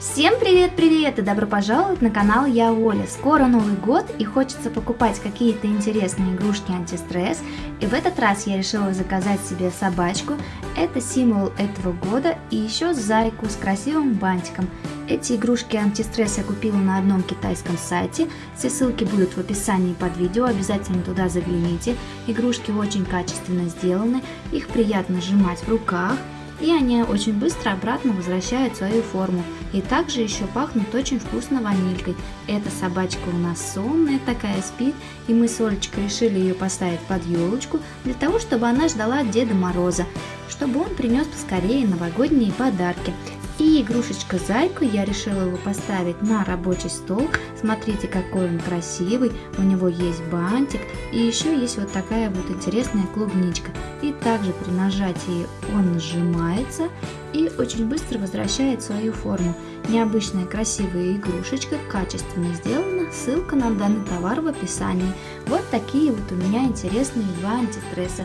Всем привет-привет и добро пожаловать на канал Я Оля. Скоро Новый год и хочется покупать какие-то интересные игрушки антистресс. И в этот раз я решила заказать себе собачку. Это символ этого года и еще зайку с красивым бантиком. Эти игрушки антистресс я купила на одном китайском сайте. Все ссылки будут в описании под видео, обязательно туда загляните. Игрушки очень качественно сделаны, их приятно сжимать в руках и они очень быстро обратно возвращают свою форму. И также еще пахнут очень вкусно ванилькой. Эта собачка у нас сонная такая, спит, и мы с Олечкой решили ее поставить под елочку, для того, чтобы она ждала Деда Мороза, чтобы он принес поскорее новогодние подарки. И игрушечка зайку я решила его поставить на рабочий стол. Смотрите, какой он красивый. У него есть бантик. И еще есть вот такая вот интересная клубничка. И также при нажатии он сжимается и очень быстро возвращает свою форму. Необычная красивая игрушечка, качественно сделана. Ссылка на данный товар в описании. Вот такие вот у меня интересные два антистресса.